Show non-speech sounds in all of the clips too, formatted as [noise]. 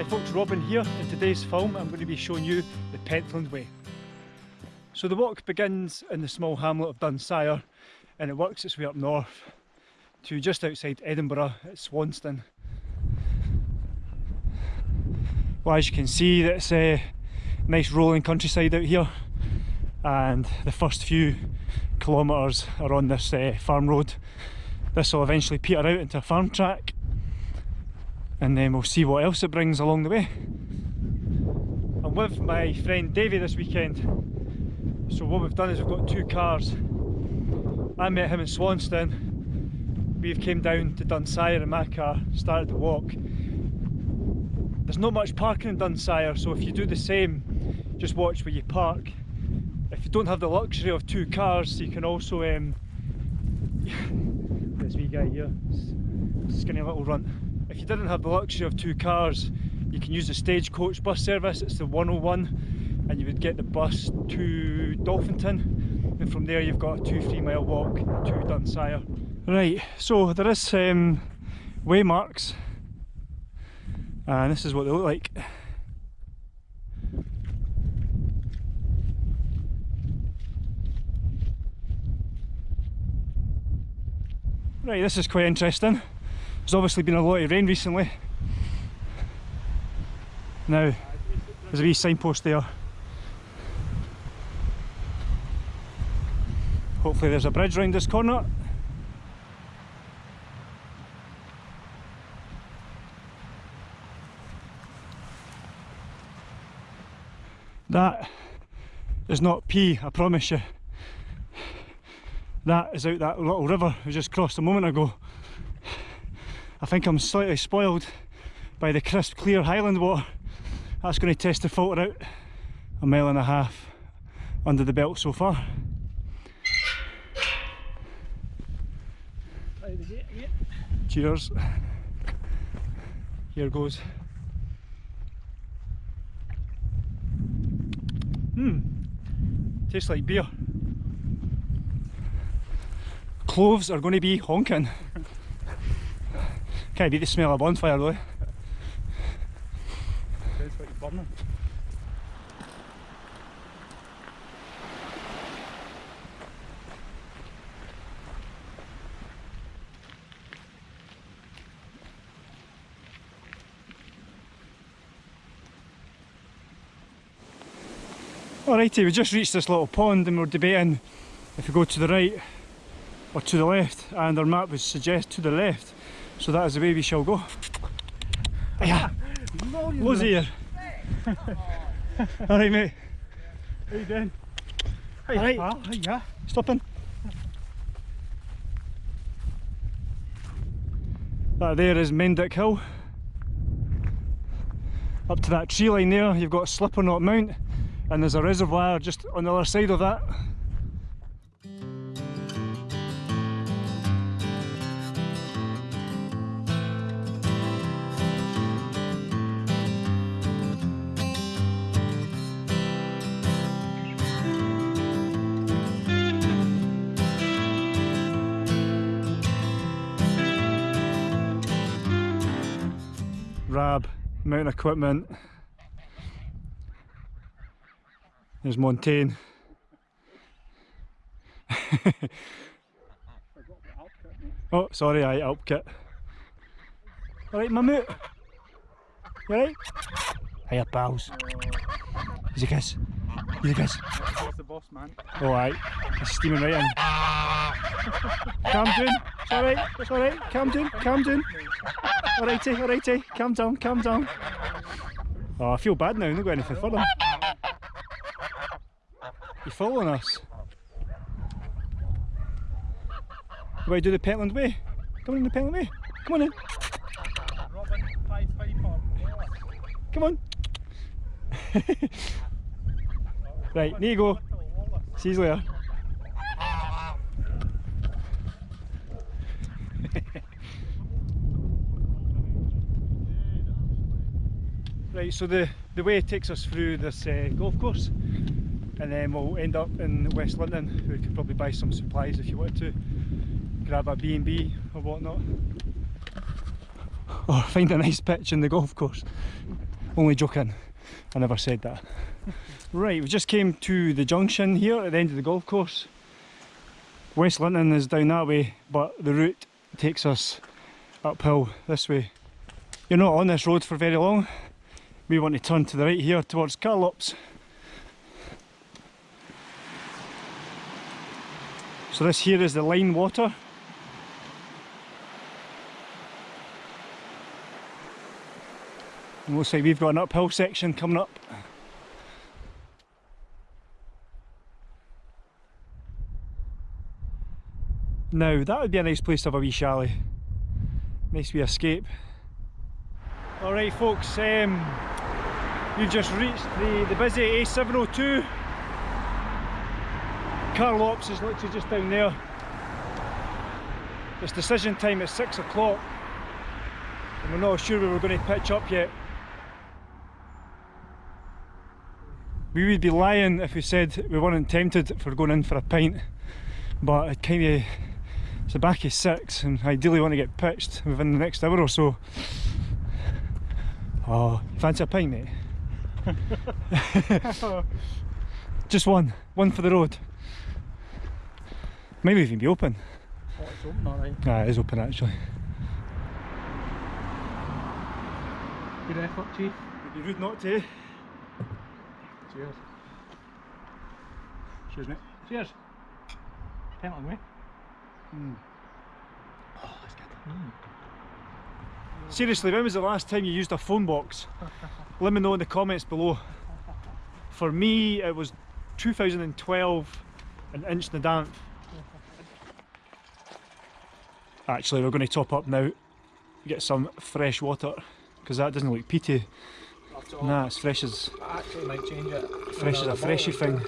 Hi folks, Robin here. In today's film I'm going to be showing you the Pentland Way. So the walk begins in the small hamlet of Dunsyre and it works its way up north to just outside Edinburgh at Swanston. Well as you can see it's a nice rolling countryside out here and the first few kilometres are on this uh, farm road. This will eventually peter out into a farm track and then we'll see what else it brings along the way. I'm with my friend Davey this weekend. So what we've done is we've got two cars. I met him in Swanston. We've came down to Dunsyre in my car started the walk. There's not much parking in Dunsyre so if you do the same just watch where you park. If you don't have the luxury of two cars you can also um, [laughs] this wee guy here skinny little runt if you didn't have the luxury of two cars, you can use the Stagecoach bus service, it's the 101, and you would get the bus to Dolphinton, and from there you've got a two, three mile walk to Dunsyre. Right, so there is um, waymarks, and this is what they look like. Right, this is quite interesting. There's obviously been a lot of rain recently. Now, there's a wee signpost there. Hopefully there's a bridge round this corner. That is not pee, I promise you. That is out that little river we just crossed a moment ago. I think I'm slightly spoiled by the crisp clear highland water. That's going to test the filter out a mile and a half under the belt so far. Cheers. Here goes. Hmm, tastes like beer. Cloves are going to be honking. Can't beat the smell of bonfire though. Depends what you're burning. Alrighty, we just reached this little pond and we're debating if we go to the right or to the left and our map would suggest to the left so that is the way we shall go. Yeah. Loads here. [laughs] Alright mate. How you doing? Hey, Alright. pal. Hiya. Stopping. That there is Mendick Hill. Up to that tree line there you've got Slipperknot Mount and there's a reservoir just on the other side of that. Rab, mountain equipment. There's Montane. [laughs] oh, sorry, I Alpkit. Alright, Mammut. You alright? Hiya, pals. Easy kiss. Easy kiss. What's the boss, man? Alright, it's steaming right in. calm down. It's alright, it's alright. Calm down. Alrighty, alrighty. Calm down, calm down. Oh, I feel bad now, I've not got anything for them. You following us? Do I do the Pentland Way? Come on in the Pentland Way. Come on in. Come on. [laughs] right, there you go. See you later. Right, so the, the way takes us through this uh, golf course and then we'll end up in West Linton. We could probably buy some supplies if you wanted to. Grab a B&B or whatnot. Or find a nice pitch in the golf course. Only joking. I never said that. right, we just came to the junction here at the end of the golf course. West Linton is down that way, but the route takes us uphill this way. You're not on this road for very long. We want to turn to the right here towards Carlops. So this here is the Lyne Water. And looks like we've got an uphill section coming up. Now that would be a nice place to have a wee chalet. Nice wee escape. Alright folks, um, we've just reached the, the busy A702. Carlops is literally just down there. It's decision time at 6 o'clock and we're not sure we're going to pitch up yet. We would be lying if we said we weren't tempted for going in for a pint but it kind of it's the back of six and ideally want to get pitched within the next hour or so. Oh, fancy a pint mate? [laughs] Just one, one for the road. Might even be open. Oh, it's open alright. Ah, it is open actually. Good effort, Chief. It'd be rude not to. Cheers. Cheers mate. Cheers. Penalty me. Oh, that's good. Seriously, when was the last time you used a phone box? [laughs] Let me know in the comments below. For me, it was 2012 in Damp. Actually, we're going to top up now, get some fresh water, because that doesn't look peaty. Nah, it's fresh as I actually might change it. fresh as a freshy thing.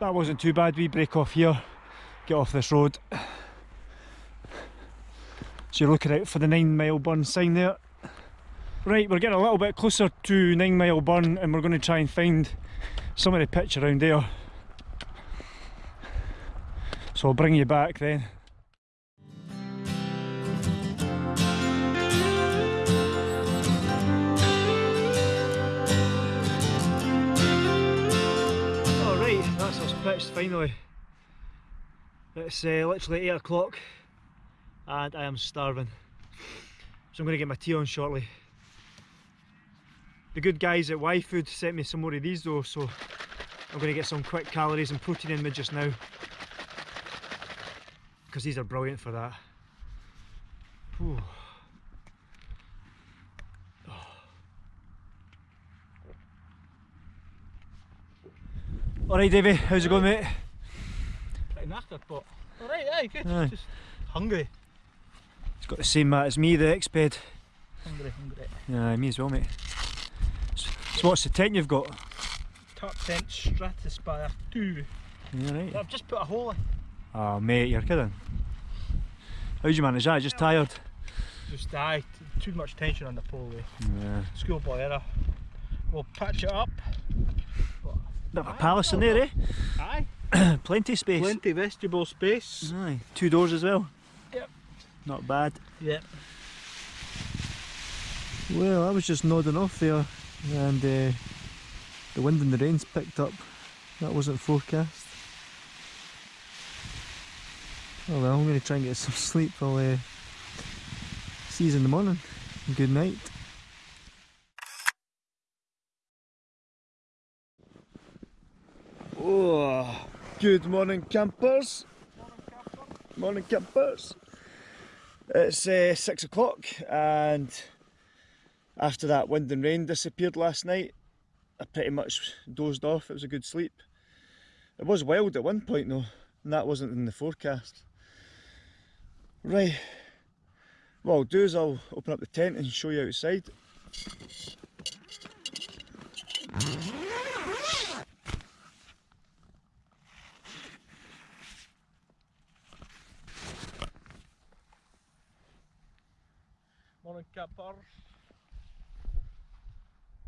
That wasn't too bad. We break off here, get off this road. So you're looking out for the nine mile burn sign there. Right, we're getting a little bit closer to nine mile burn and we're going to try and find some of the pitch around there. So I'll bring you back then. Alright, that's us pitched finally. It's uh, literally 8 o'clock and I am starving. So I'm going to get my tea on shortly. The good guys at Y Food sent me some more of these though, so I'm going to get some quick calories and protein in me just now. Because these are brilliant for that. Whew. Alright Davey, how's it going mate? Pretty knackered, but alright, yeah, good. Aye. Just hungry. Got the same mat as me, the Exped. Hungry, hungry. Yeah, me as well mate. So, so what's the tent you've got? Top tent Stratospire 2. Yeah, right. I've just put a hole in. Oh mate, you're kidding. How'd you manage that? Just tired? Just died. Too much tension on the pole. eh. Yeah. Schoolboy error. We'll patch it up. Bit of a palace in there, eh? Aye. [coughs] Plenty of space. Plenty vestibule space. Aye. Two doors as well. Yep. Not bad. Yep. Well, I was just nodding off there and uh, the wind and the rain's picked up. That wasn't forecast. Oh well, I'm going to try and get some [laughs] sleep. I'll uh, see you in the morning. Good night. Oh, good morning, campers. Morning, campers. It's uh, six o'clock, and after that wind and rain disappeared last night, I pretty much dozed off. It was a good sleep. It was wild at one point though, and that wasn't in the forecast. Right. What I'll do is I'll open up the tent and show you outside.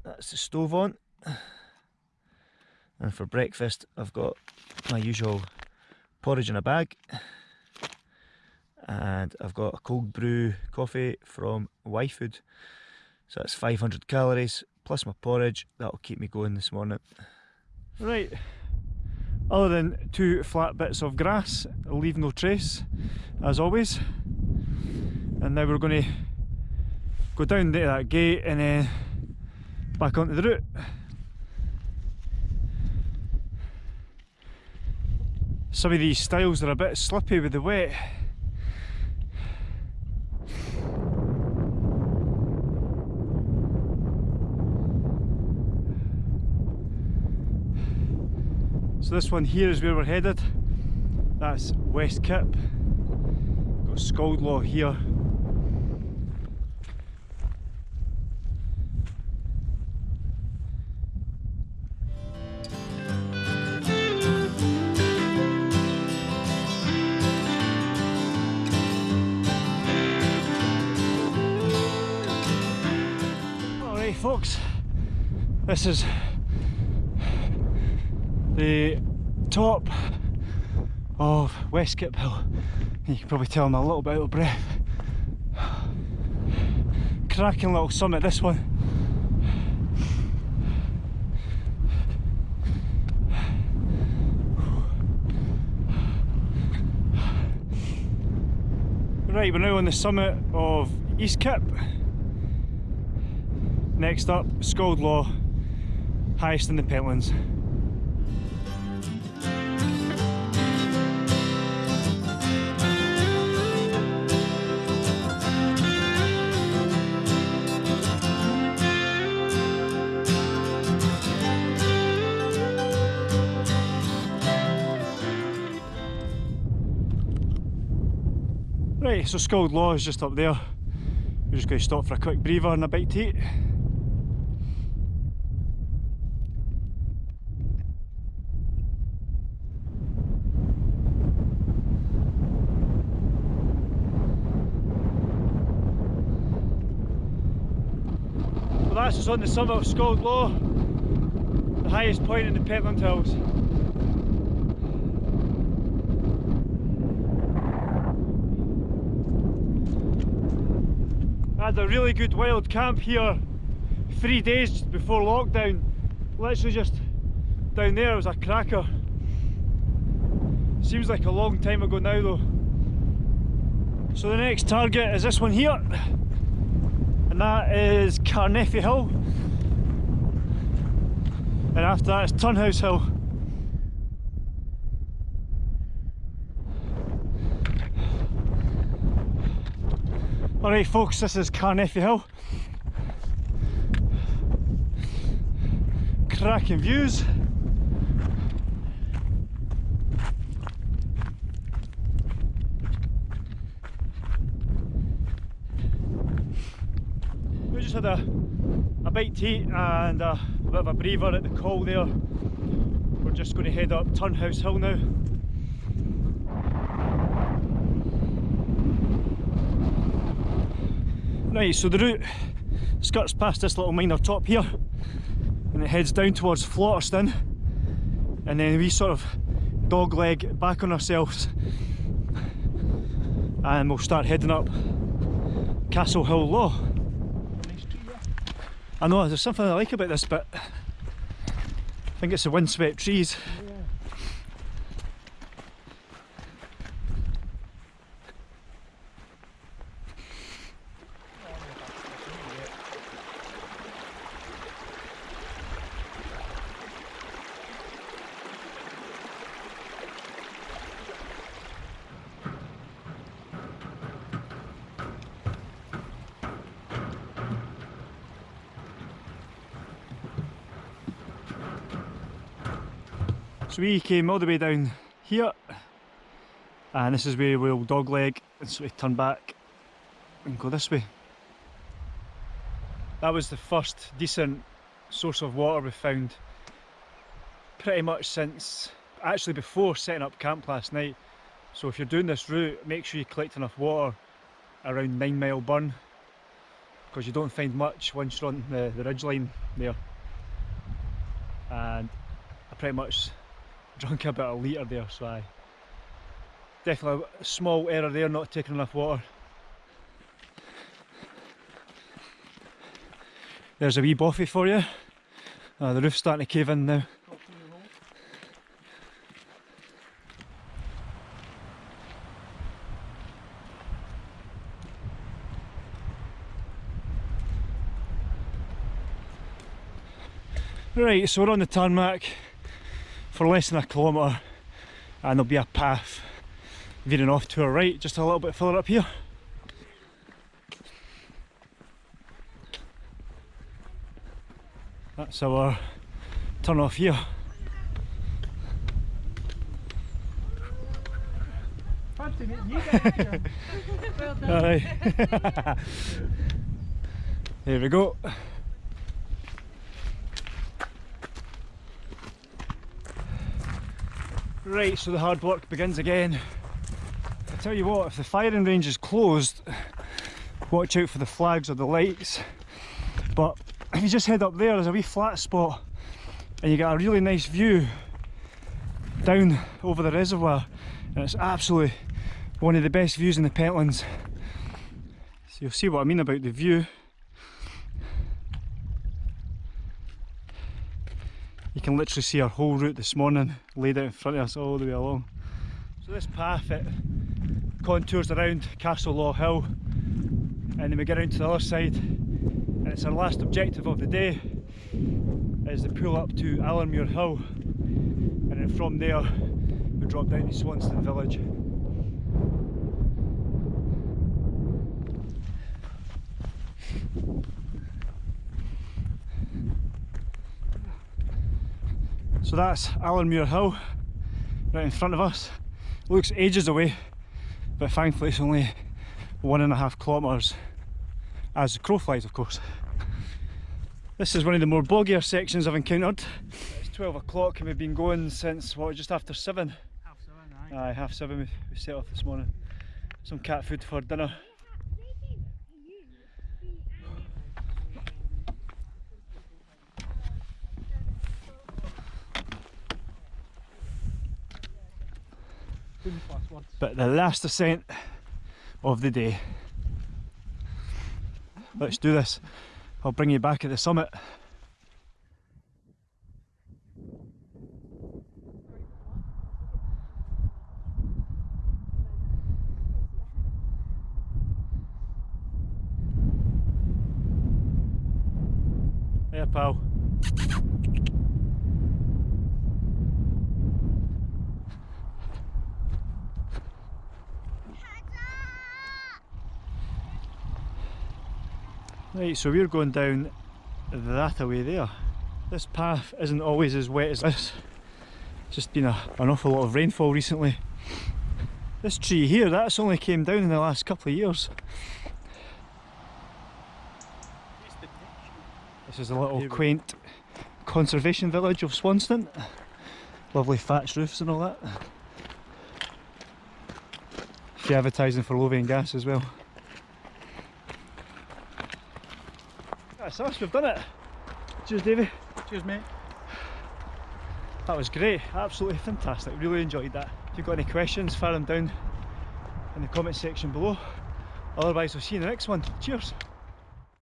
That's the stove on. And for breakfast, I've got my usual porridge in a bag and I've got a cold brew coffee from YFood. So that's 500 calories plus my porridge. That'll keep me going this morning. Right, other than two flat bits of grass, leave no trace, as always. And now we're going to go down to that gate and then back onto the route. Some of these stiles are a bit slippy with the wet. So this one here is where we're headed. That's West Kip. Got Scald Law here. This is the top of West Kip Hill. You can probably tell I'm a little bit out of breath. Cracking little summit this one. Right, we're now on the summit of East Kip. Next up, Scald Law, highest in the Pentlands. Right, so Scald Law is just up there. We're just going to stop for a quick breather and a bite to eat. Well that's us on the summit of Scald Law, the highest point in the Pentland Hills. I had a really good wild camp here three days before lockdown. Literally just down there was a cracker. Seems like a long time ago now though. So the next target is this one here. That is Carnethy Hill. And after that is Turnhouse Hill. Alright folks, this is Carnethy Hill. Cracking views. Had a, a bite to eat and a, bit of a breather at the call there. We're just going to head up Turnhouse Hill now. Right, so the route skirts past this little minor top here and it heads down towards Flotterstone and then we sort of dog leg back on ourselves and we'll start heading up Castle Hill Law. I know, there's something I like about this bit. I think it's the windswept trees. So we came all the way down here and this is where we'll dogleg and sort of turn back and go this way. That was the first decent source of water we found pretty much since actually before setting up camp last night. So if you're doing this route make sure you collect enough water around Nine Mile Burn because you don't find much once you're on the, the ridge line there. And I pretty much drunk about a litre there so I Definitely a small error there, not taking enough water. There's a wee bothy for you. Uh, the roof's starting to cave in now. Right, so we're on the tarmac for less than a kilometre and there'll be a path veering off to our right just a little bit further up here. That's our turn off here. Fancy meeting you guys. [laughs] Aye. [laughs] Here we go. Right, so the hard work begins again. I tell you what, if the firing range is closed, watch out for the flags or the lights. But if you just head up there, there's a wee flat spot and you get a really nice view down over the reservoir and it's absolutely one of the best views in the Pentlands. So you'll see what I mean about the view. You can literally see our whole route this morning laid out in front of us all the way along. So this path it contours around Castle Law Hill and then we get around to the other side and it's our last objective of the day is the pull up to Allermuir Hill and then from there we drop down to Swanston Village. So that's Allermuir Hill right in front of us. Looks ages away, but thankfully it's only one and a half kilometres as the crow flies of course. This is one of the more boggier sections I've encountered. It's 12 o'clock and we've been going since what just after 7. Half seven, aye. Aye, half 7 we, we set off this morning. Some cat food for dinner. But the last ascent of the day. Let's do this. I'll bring you back at the summit. There, pal. Right, so we're going down that away there. This path isn't always as wet as this. It's just been a, an awful lot of rainfall recently. This tree here, that's only came down in the last couple of years. This is a little quaint conservation village of Swanston. Lovely thatched roofs and all that. Few advertising for Lothian gas as well. That's us, we've done it. Cheers Davey. Cheers, mate. That was great, absolutely fantastic, really enjoyed that. If you've got any questions, fire them down in the comment section below. Otherwise, we'll see you in the next one. Cheers.